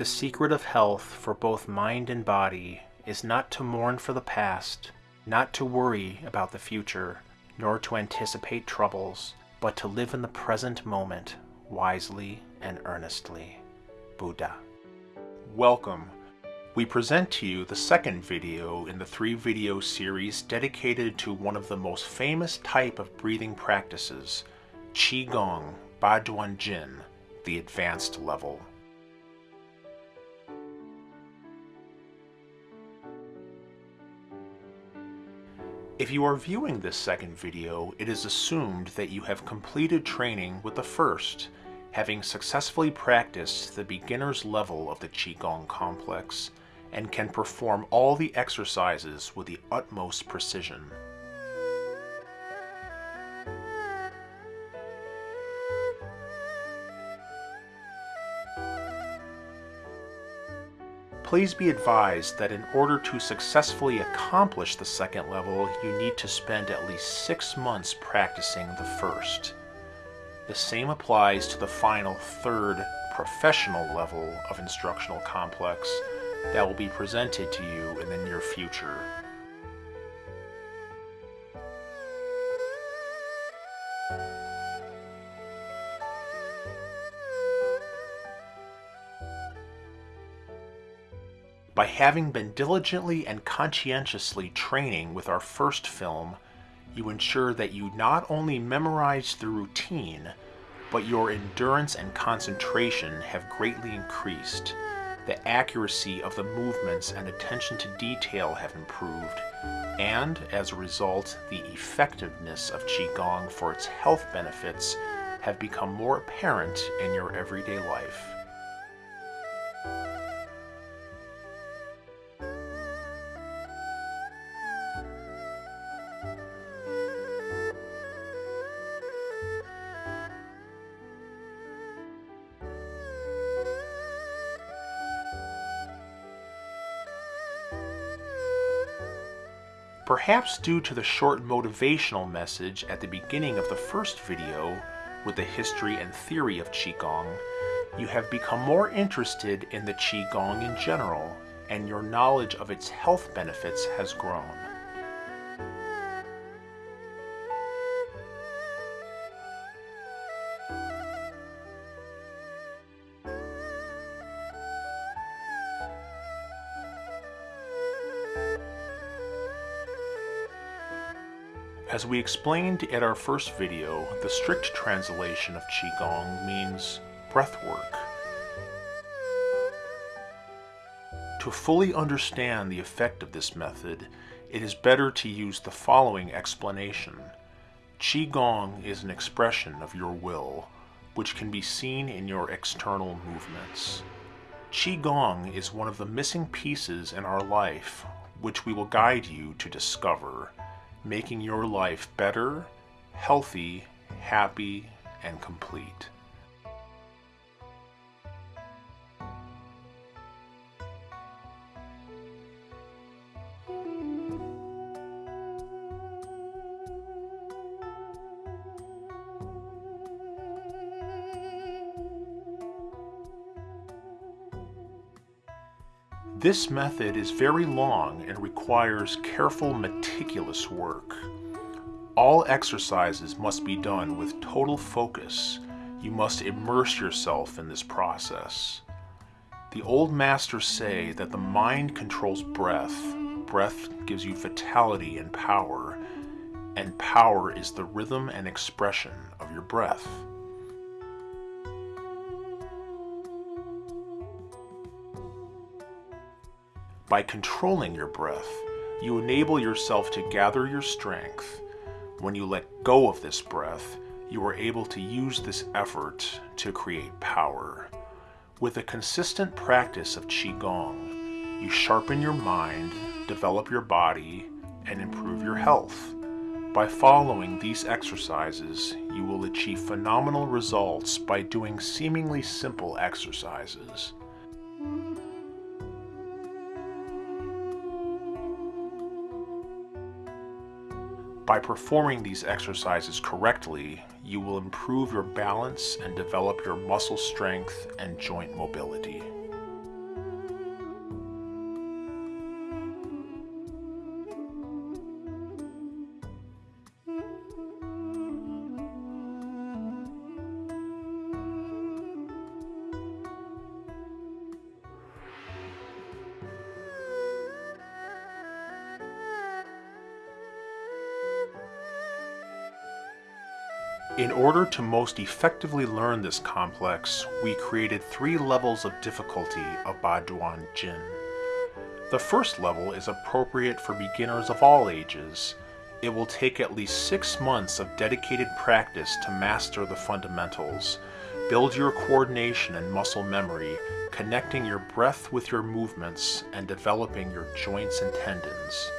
The secret of health for both mind and body is not to mourn for the past, not to worry about the future, nor to anticipate troubles, but to live in the present moment wisely and earnestly. Buddha. Welcome. We present to you the second video in the three video series dedicated to one of the most famous type of breathing practices, Qigong Baduan Jin, the advanced level. If you are viewing this second video, it is assumed that you have completed training with the first, having successfully practiced the beginner's level of the Qigong complex, and can perform all the exercises with the utmost precision. Please be advised that in order to successfully accomplish the second level, you need to spend at least six months practicing the first. The same applies to the final third professional level of instructional complex that will be presented to you in the near future. By having been diligently and conscientiously training with our first film, you ensure that you not only memorize the routine, but your endurance and concentration have greatly increased. The accuracy of the movements and attention to detail have improved, and as a result, the effectiveness of Qigong for its health benefits have become more apparent in your everyday life. Perhaps due to the short motivational message at the beginning of the first video with the history and theory of Qigong, you have become more interested in the Qigong in general, and your knowledge of its health benefits has grown. As we explained at our first video, the strict translation of Qigong means breath work. To fully understand the effect of this method, it is better to use the following explanation. Qigong is an expression of your will, which can be seen in your external movements. Qigong is one of the missing pieces in our life, which we will guide you to discover making your life better, healthy, happy, and complete. This method is very long and requires careful, meticulous work. All exercises must be done with total focus. You must immerse yourself in this process. The old masters say that the mind controls breath, breath gives you vitality and power, and power is the rhythm and expression of your breath. By controlling your breath, you enable yourself to gather your strength. When you let go of this breath, you are able to use this effort to create power. With a consistent practice of Qigong, you sharpen your mind, develop your body, and improve your health. By following these exercises, you will achieve phenomenal results by doing seemingly simple exercises. By performing these exercises correctly, you will improve your balance and develop your muscle strength and joint mobility. In order to most effectively learn this complex, we created three levels of difficulty of Baduan Jin. The first level is appropriate for beginners of all ages. It will take at least six months of dedicated practice to master the fundamentals, build your coordination and muscle memory, connecting your breath with your movements, and developing your joints and tendons.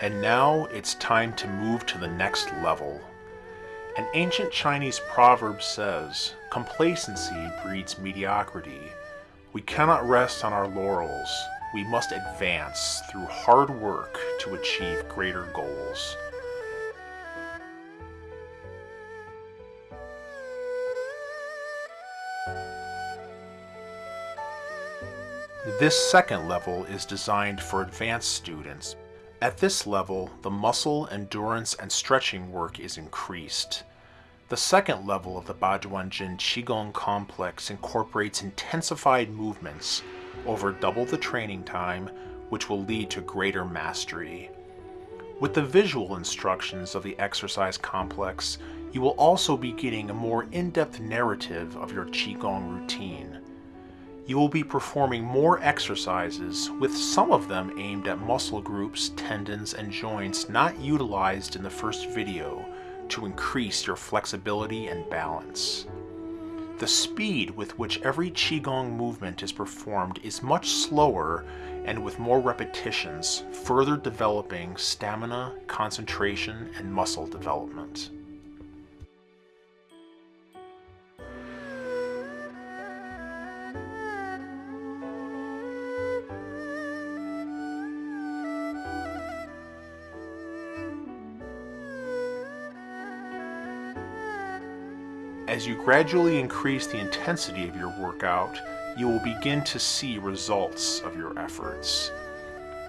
And now it's time to move to the next level. An ancient Chinese proverb says, complacency breeds mediocrity. We cannot rest on our laurels. We must advance through hard work to achieve greater goals. This second level is designed for advanced students at this level, the muscle, endurance, and stretching work is increased. The second level of the Baduanjin Qigong complex incorporates intensified movements over double the training time, which will lead to greater mastery. With the visual instructions of the exercise complex, you will also be getting a more in-depth narrative of your Qigong routine you will be performing more exercises, with some of them aimed at muscle groups, tendons, and joints not utilized in the first video to increase your flexibility and balance. The speed with which every Qigong movement is performed is much slower and with more repetitions, further developing stamina, concentration, and muscle development. As you gradually increase the intensity of your workout, you will begin to see results of your efforts.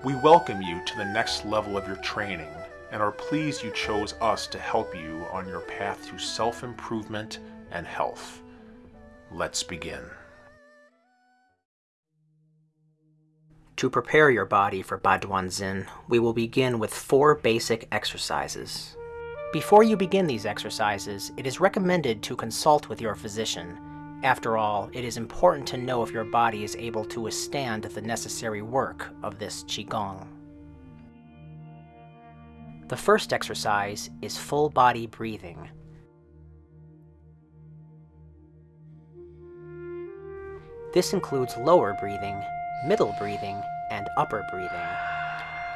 We welcome you to the next level of your training and are pleased you chose us to help you on your path to self-improvement and health. Let's begin. To prepare your body for Baduan Zin, we will begin with four basic exercises. Before you begin these exercises, it is recommended to consult with your physician. After all, it is important to know if your body is able to withstand the necessary work of this Qigong. The first exercise is full body breathing. This includes lower breathing, middle breathing, and upper breathing.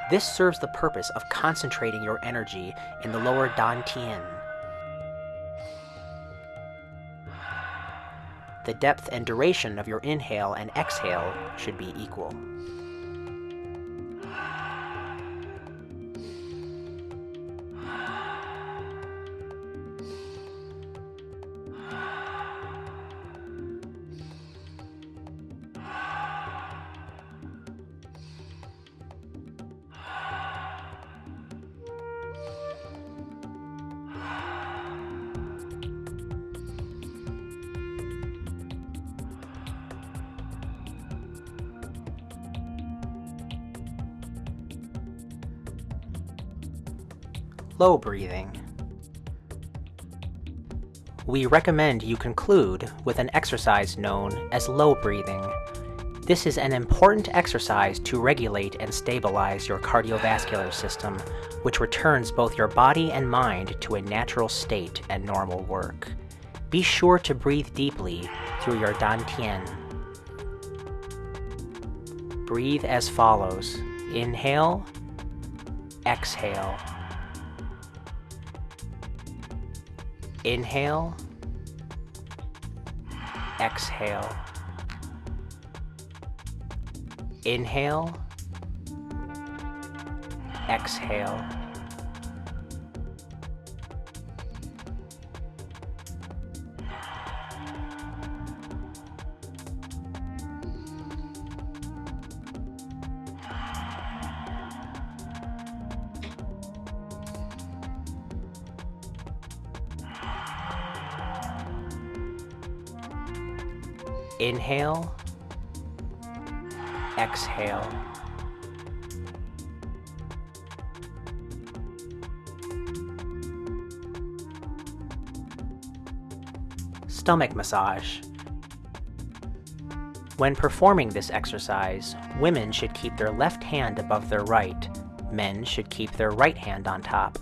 This serves the purpose of concentrating your energy in the lower dan dantian. The depth and duration of your inhale and exhale should be equal. Low breathing. We recommend you conclude with an exercise known as low breathing. This is an important exercise to regulate and stabilize your cardiovascular system, which returns both your body and mind to a natural state and normal work. Be sure to breathe deeply through your dantian. Breathe as follows. Inhale, exhale. Inhale, exhale. Inhale, exhale. Inhale, exhale. Stomach massage. When performing this exercise, women should keep their left hand above their right. Men should keep their right hand on top.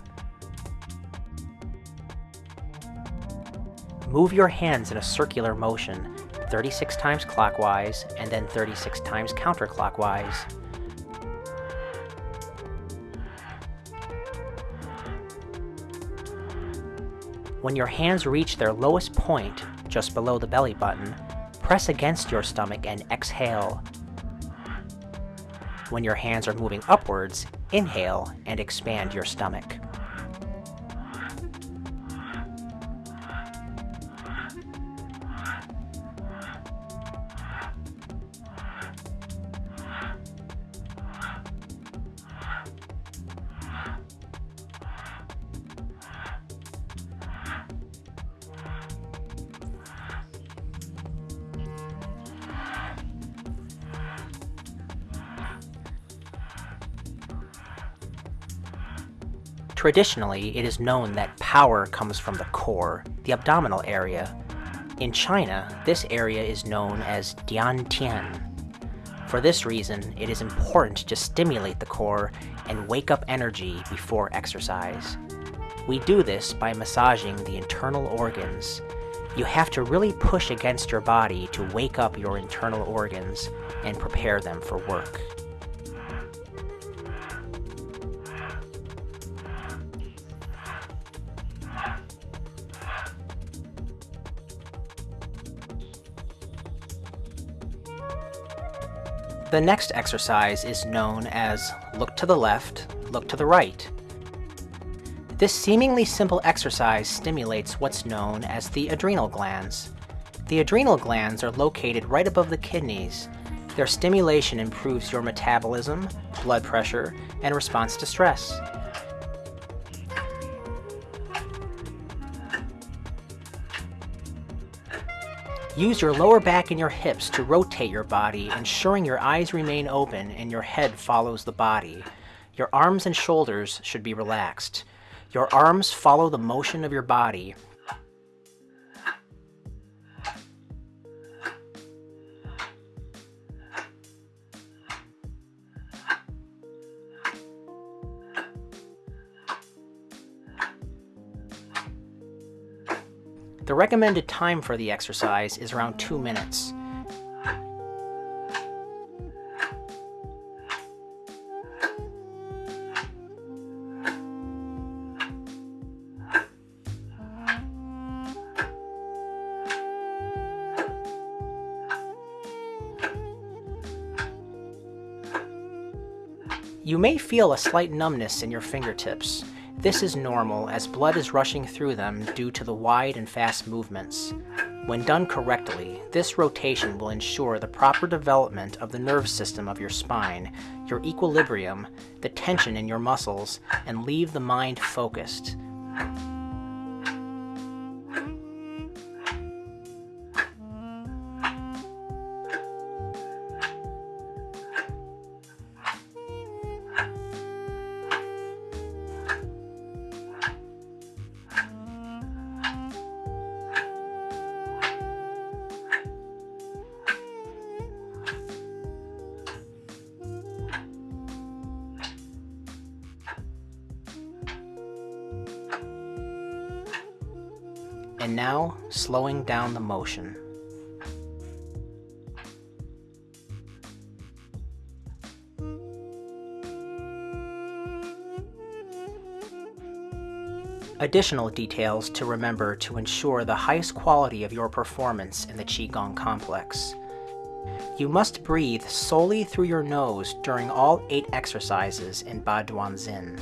Move your hands in a circular motion, 36 times clockwise and then 36 times counterclockwise. When your hands reach their lowest point, just below the belly button, press against your stomach and exhale. When your hands are moving upwards, inhale and expand your stomach. Traditionally, it is known that power comes from the core, the abdominal area. In China, this area is known as Dian Tian. For this reason, it is important to stimulate the core and wake up energy before exercise. We do this by massaging the internal organs. You have to really push against your body to wake up your internal organs and prepare them for work. The next exercise is known as look to the left, look to the right. This seemingly simple exercise stimulates what's known as the adrenal glands. The adrenal glands are located right above the kidneys. Their stimulation improves your metabolism, blood pressure, and response to stress. Use your lower back and your hips to rotate your body, ensuring your eyes remain open and your head follows the body. Your arms and shoulders should be relaxed. Your arms follow the motion of your body, recommended time for the exercise is around 2 minutes. You may feel a slight numbness in your fingertips. This is normal as blood is rushing through them due to the wide and fast movements. When done correctly, this rotation will ensure the proper development of the nerve system of your spine, your equilibrium, the tension in your muscles, and leave the mind focused. And now slowing down the motion. Additional details to remember to ensure the highest quality of your performance in the Qigong complex. You must breathe solely through your nose during all eight exercises in Ba Duan Xin.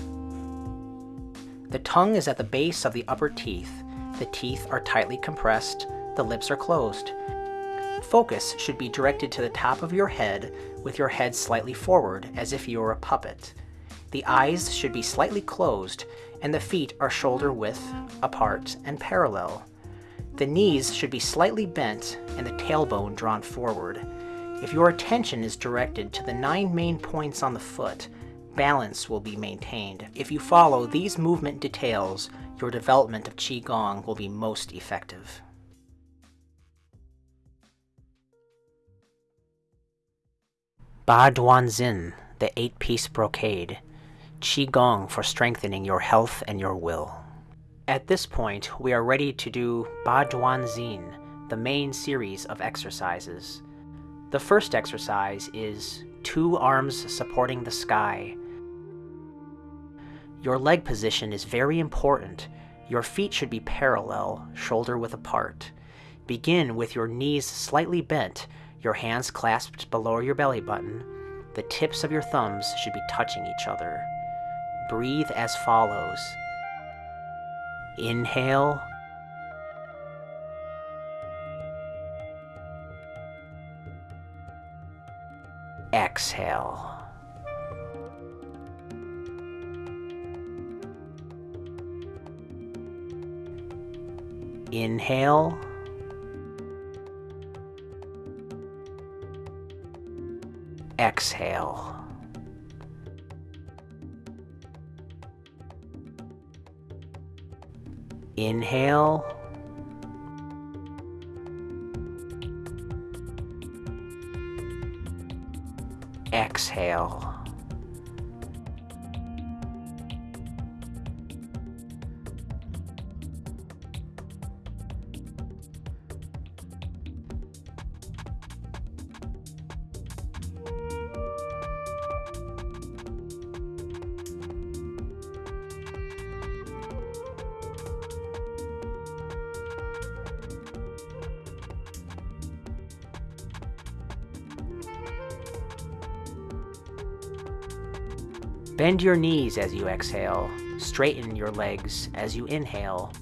The tongue is at the base of the upper teeth the teeth are tightly compressed, the lips are closed. Focus should be directed to the top of your head with your head slightly forward as if you were a puppet. The eyes should be slightly closed and the feet are shoulder width, apart, and parallel. The knees should be slightly bent and the tailbone drawn forward. If your attention is directed to the nine main points on the foot, balance will be maintained. If you follow these movement details, your development of Qigong will be most effective. Ba Duan Xin, the eight-piece brocade. Qigong for strengthening your health and your will. At this point, we are ready to do Ba Duan Xin, the main series of exercises. The first exercise is two arms supporting the sky. Your leg position is very important. Your feet should be parallel, shoulder width apart. Begin with your knees slightly bent, your hands clasped below your belly button. The tips of your thumbs should be touching each other. Breathe as follows. Inhale. Exhale. Inhale. Exhale. Inhale. Exhale. Bend your knees as you exhale. Straighten your legs as you inhale.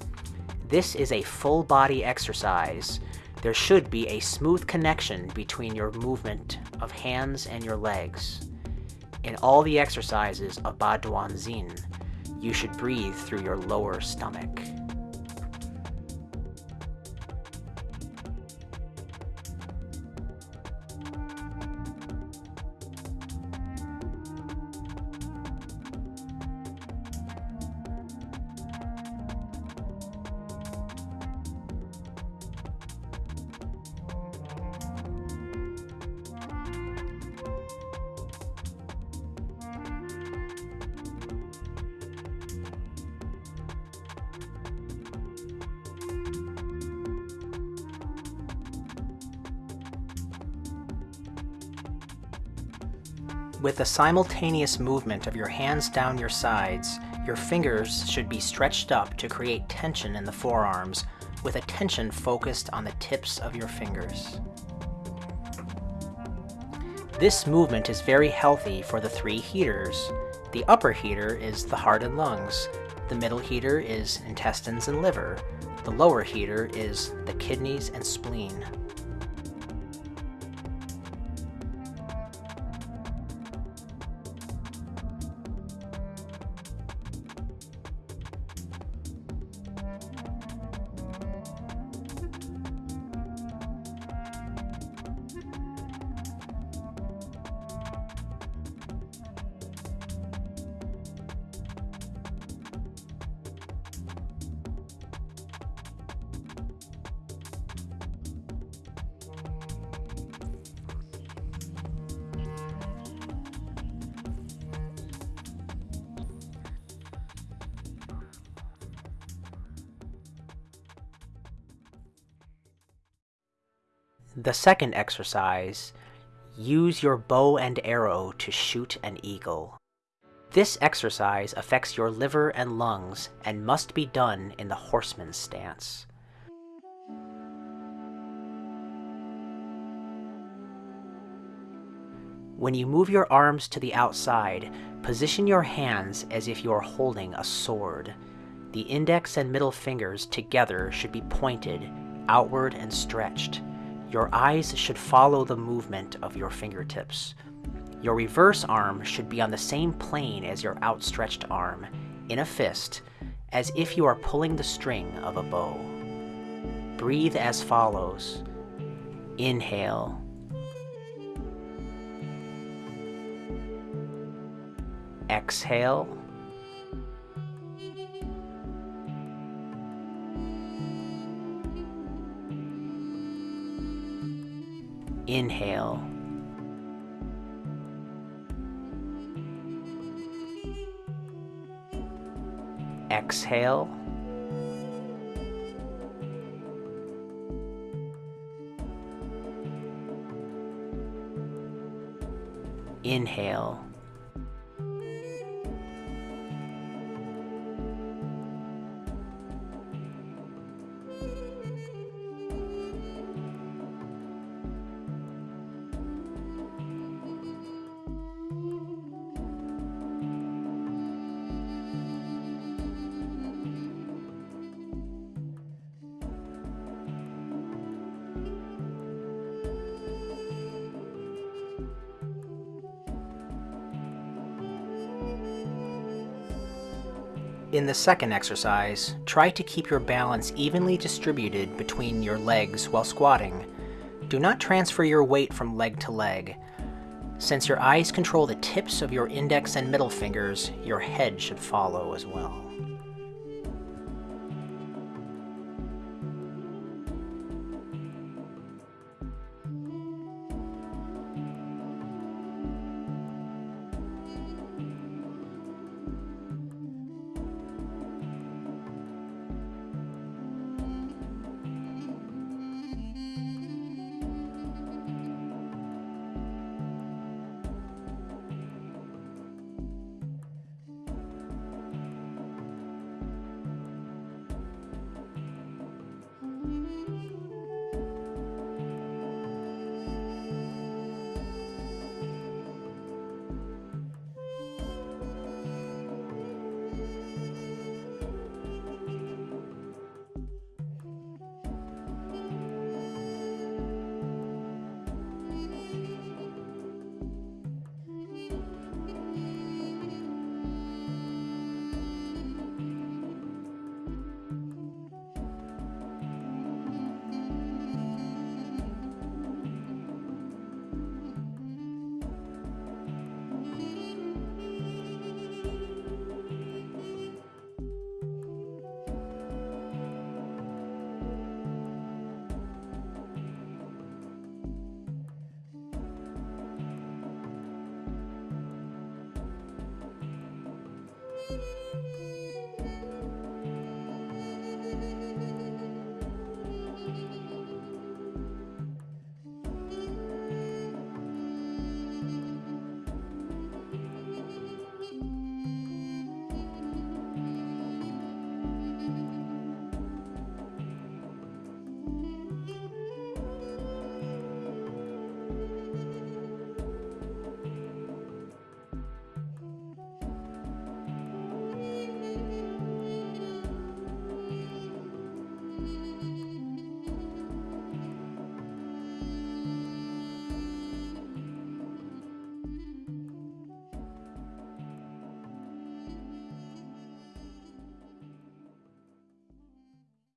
This is a full body exercise. There should be a smooth connection between your movement of hands and your legs. In all the exercises of Ba Duan Xin, you should breathe through your lower stomach. With the simultaneous movement of your hands down your sides, your fingers should be stretched up to create tension in the forearms, with attention focused on the tips of your fingers. This movement is very healthy for the three heaters. The upper heater is the heart and lungs, the middle heater is intestines and liver, the lower heater is the kidneys and spleen. The second exercise, use your bow and arrow to shoot an eagle. This exercise affects your liver and lungs and must be done in the horseman's stance. When you move your arms to the outside, position your hands as if you are holding a sword. The index and middle fingers together should be pointed, outward and stretched. Your eyes should follow the movement of your fingertips. Your reverse arm should be on the same plane as your outstretched arm, in a fist, as if you are pulling the string of a bow. breathe as follows. Inhale. Exhale. Inhale. Exhale. Inhale. In the second exercise, try to keep your balance evenly distributed between your legs while squatting. Do not transfer your weight from leg to leg. Since your eyes control the tips of your index and middle fingers, your head should follow as well.